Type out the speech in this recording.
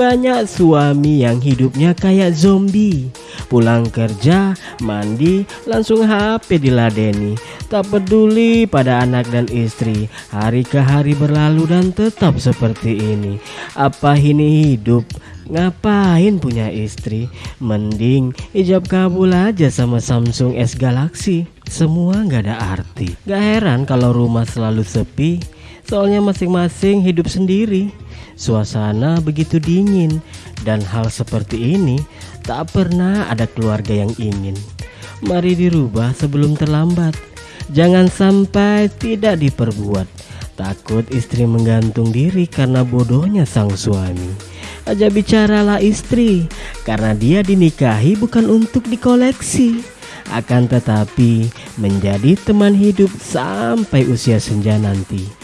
Banyak suami yang hidupnya kayak zombie. Pulang kerja, mandi, langsung HP diladeni. Tak peduli pada anak dan istri. Hari ke hari berlalu dan tetap seperti ini. Apa ini hidup? Ngapain punya istri? Mending ijab kabul aja sama Samsung S Galaxy. Semua gak ada arti. Gak heran kalau rumah selalu sepi Soalnya masing-masing hidup sendiri. Suasana begitu dingin. Dan hal seperti ini tak pernah ada keluarga yang ingin. Mari dirubah sebelum terlambat. Jangan sampai tidak diperbuat. Takut istri menggantung diri karena bodohnya sang suami. Aja bicaralah istri Karena dia dinikahi bukan untuk dikoleksi. Akan tetapi menjadi teman hidup sampai usia senja nanti